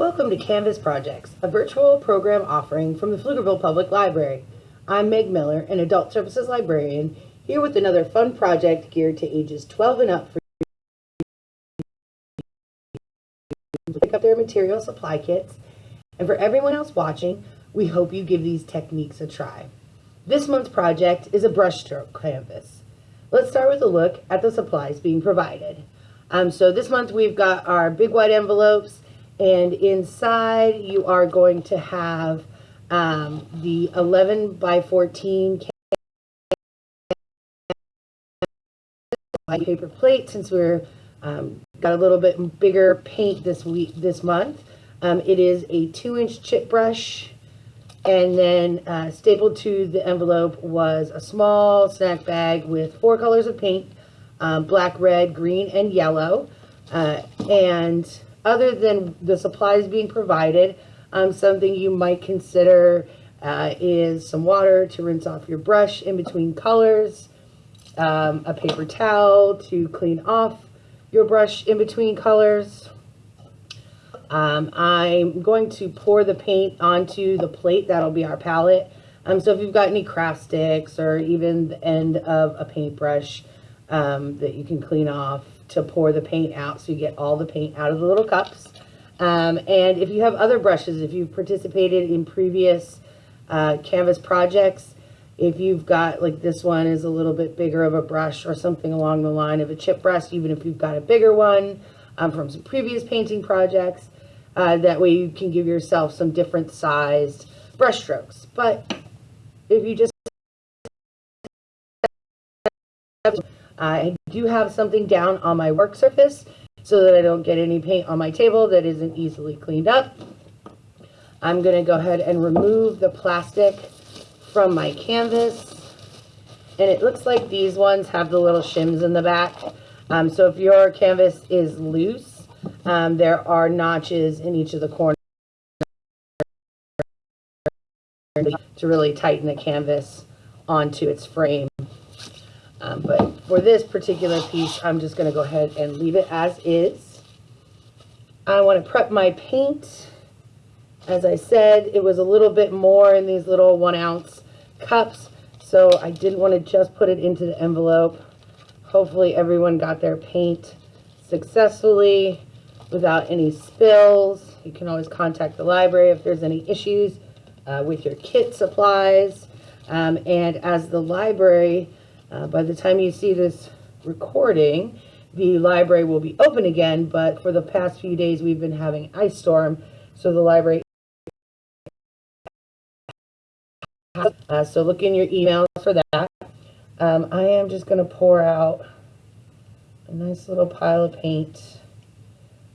Welcome to Canvas Projects, a virtual program offering from the Pflugerville Public Library. I'm Meg Miller, an Adult Services Librarian, here with another fun project geared to ages 12 and up for pick up their material supply kits. And for everyone else watching, we hope you give these techniques a try. This month's project is a brushstroke canvas. Let's start with a look at the supplies being provided. Um, so this month we've got our big white envelopes and inside you are going to have um, the 11 by 14 paper plate since we're um, got a little bit bigger paint this week this month. Um, it is a two inch chip brush and then uh, stapled to the envelope was a small snack bag with four colors of paint, um, black, red, green, and yellow. Uh, and other than the supplies being provided, um, something you might consider uh, is some water to rinse off your brush in between colors, um, a paper towel to clean off your brush in between colors. Um, I'm going to pour the paint onto the plate. That'll be our palette. Um, so if you've got any craft sticks or even the end of a paintbrush um, that you can clean off, to pour the paint out so you get all the paint out of the little cups. Um, and if you have other brushes, if you've participated in previous uh, canvas projects, if you've got like this one is a little bit bigger of a brush or something along the line of a chip brush, even if you've got a bigger one um, from some previous painting projects, uh, that way you can give yourself some different sized brush strokes. But if you just I do have something down on my work surface so that I don't get any paint on my table that isn't easily cleaned up. I'm going to go ahead and remove the plastic from my canvas. And it looks like these ones have the little shims in the back. Um, so if your canvas is loose, um, there are notches in each of the corners to really tighten the canvas onto its frame. Um, but for this particular piece, I'm just going to go ahead and leave it as is. I want to prep my paint. As I said, it was a little bit more in these little one ounce cups, so I didn't want to just put it into the envelope. Hopefully everyone got their paint successfully without any spills. You can always contact the library if there's any issues uh, with your kit supplies. Um, and as the library uh, by the time you see this recording, the library will be open again, but for the past few days we've been having ice storm, so the library uh, so look in your emails for that. Um, I am just going to pour out a nice little pile of paint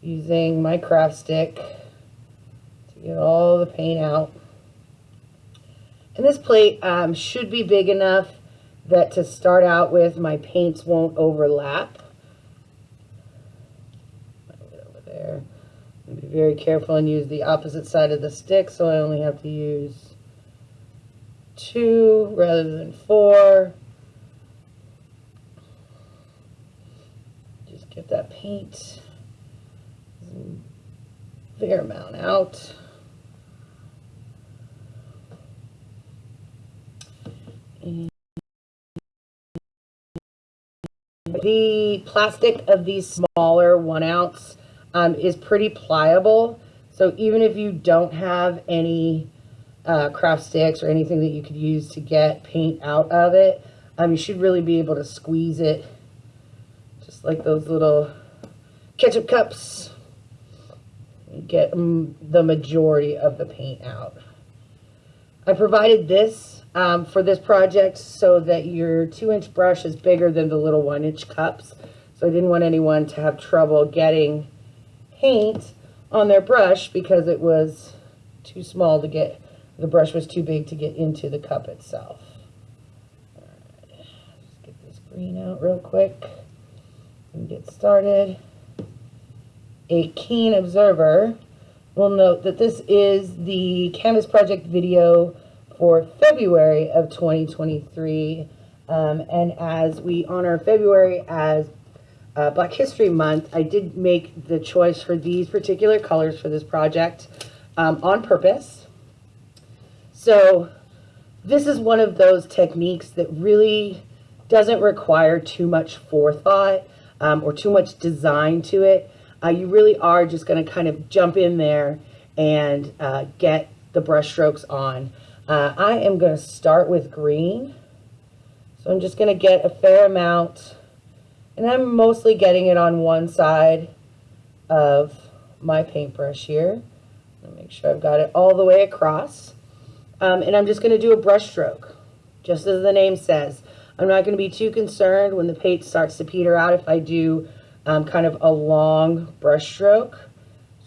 using my craft stick to get all the paint out. And this plate um, should be big enough that to start out with, my paints won't overlap. Over there. Be very careful and use the opposite side of the stick, so I only have to use two rather than four. Just get that paint fair amount out. The plastic of these smaller one ounce um, is pretty pliable. So even if you don't have any uh, craft sticks or anything that you could use to get paint out of it, um, you should really be able to squeeze it just like those little ketchup cups. Get um, the majority of the paint out. I provided this um, for this project so that your two inch brush is bigger than the little one inch cups. So I didn't want anyone to have trouble getting paint on their brush because it was too small to get, the brush was too big to get into the cup itself. Let's get this green out real quick and get started. A keen observer will note that this is the Canvas Project video for February of 2023. Um, and as we honor February as uh, Black History Month, I did make the choice for these particular colors for this project um, on purpose. So this is one of those techniques that really doesn't require too much forethought um, or too much design to it. Uh, you really are just going to kind of jump in there and uh, get the brush strokes on. Uh, I am going to start with green. So I'm just going to get a fair amount, and I'm mostly getting it on one side of my paintbrush here. Make sure I've got it all the way across. Um, and I'm just going to do a brush stroke, just as the name says. I'm not going to be too concerned when the paint starts to peter out if I do um, kind of a long brush stroke.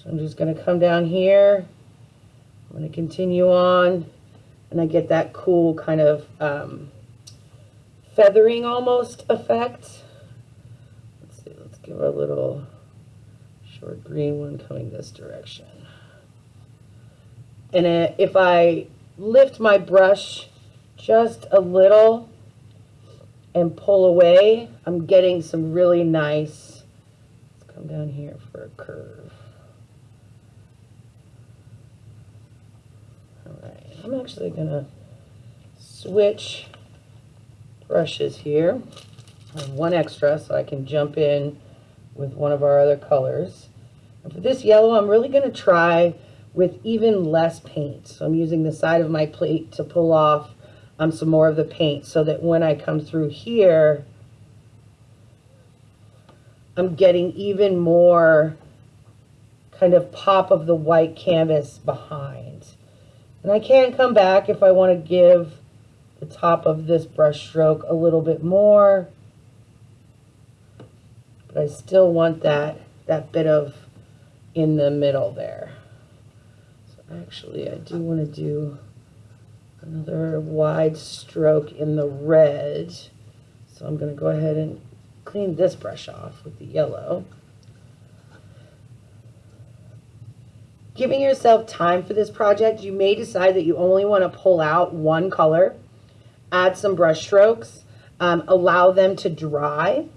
So I'm just going to come down here. I'm going to continue on, and I get that cool kind of um, feathering almost effect. Let's see, let's give a little short green one coming this direction. And if I lift my brush just a little and pull away, I'm getting some really nice, let's come down here for a curve. All right, I'm actually gonna switch brushes here. I have one extra so I can jump in with one of our other colors. And for this yellow, I'm really gonna try with even less paint. So I'm using the side of my plate to pull off um, some more of the paint so that when I come through here, I'm getting even more kind of pop of the white canvas behind. And I can come back if I want to give the top of this brush stroke a little bit more. But I still want that, that bit of in the middle there. So actually, I do want to do another wide stroke in the red. So I'm going to go ahead and clean this brush off with the yellow. Giving yourself time for this project, you may decide that you only want to pull out one color, add some brush strokes, um, allow them to dry,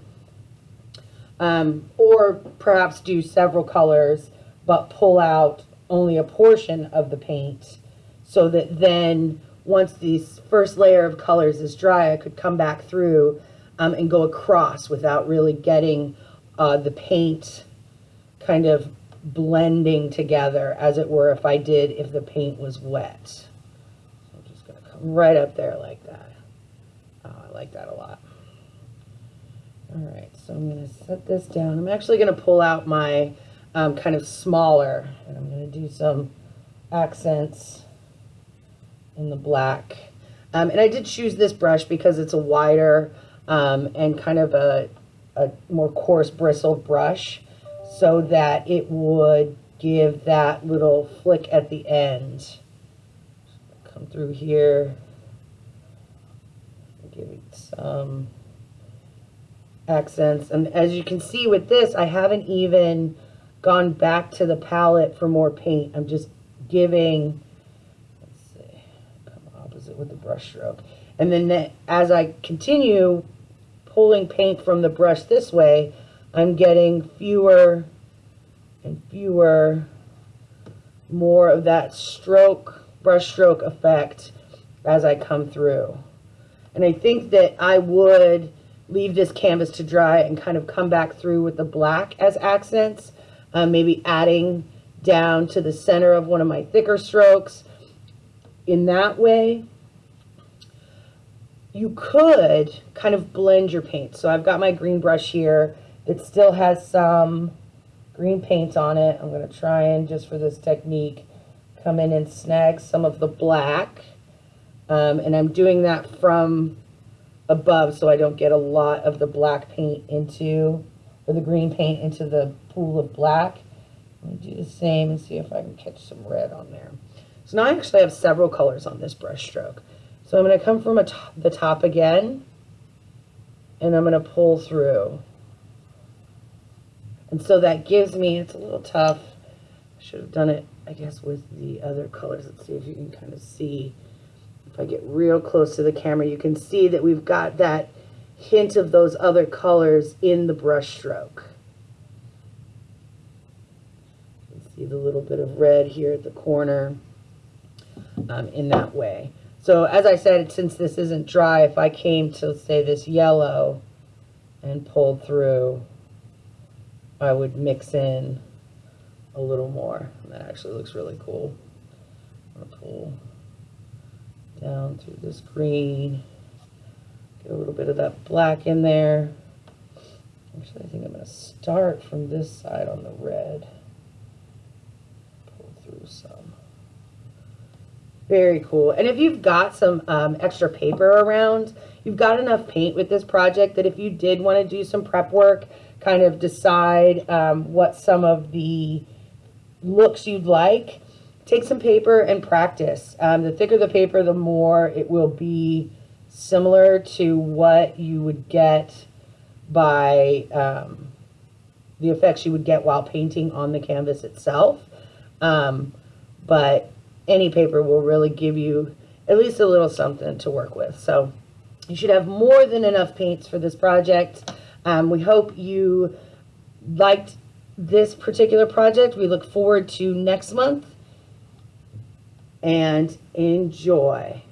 um, or perhaps do several colors, but pull out only a portion of the paint so that then once this first layer of colors is dry, I could come back through um, and go across without really getting uh, the paint kind of blending together as it were if I did if the paint was wet. So I'm just going to come right up there like that. Oh, I like that a lot. All right, so I'm going to set this down. I'm actually going to pull out my um, kind of smaller. And I'm going to do some accents in the black. Um, and I did choose this brush because it's a wider um, and kind of a, a more coarse bristled brush so that it would give that little flick at the end. Come through here, give it some accents. And as you can see with this, I haven't even gone back to the palette for more paint. I'm just giving, let's see, come opposite with the brush stroke. And then as I continue pulling paint from the brush this way, I'm getting fewer and fewer, more of that stroke, brush stroke effect as I come through. And I think that I would leave this canvas to dry and kind of come back through with the black as accents um, maybe adding down to the center of one of my thicker strokes in that way. You could kind of blend your paint. So I've got my green brush here. It still has some green paint on it. I'm going to try and just for this technique come in and snag some of the black. Um, and I'm doing that from above so I don't get a lot of the black paint into or the green paint into the pool of black. Me do the same and see if I can catch some red on there. So now I actually have several colors on this brush stroke. So I'm going to come from the top again, and I'm going to pull through. And so that gives me, it's a little tough. I should have done it, I guess, with the other colors. Let's see if you can kind of see. If I get real close to the camera, you can see that we've got that hint of those other colors in the brush stroke. See the little bit of red here at the corner um, in that way. So as I said, since this isn't dry, if I came to say this yellow and pulled through, I would mix in a little more. That actually looks really cool. I'm gonna pull down through this green, get a little bit of that black in there. Actually, I think I'm gonna start from this side on the red. Pull through some. Very cool. And if you've got some um, extra paper around, you've got enough paint with this project that if you did want to do some prep work, kind of decide um, what some of the looks you'd like, take some paper and practice. Um, the thicker the paper, the more it will be similar to what you would get by um, the effects you would get while painting on the canvas itself. Um, but any paper will really give you at least a little something to work with. So you should have more than enough paints for this project. Um, we hope you liked this particular project. We look forward to next month and enjoy.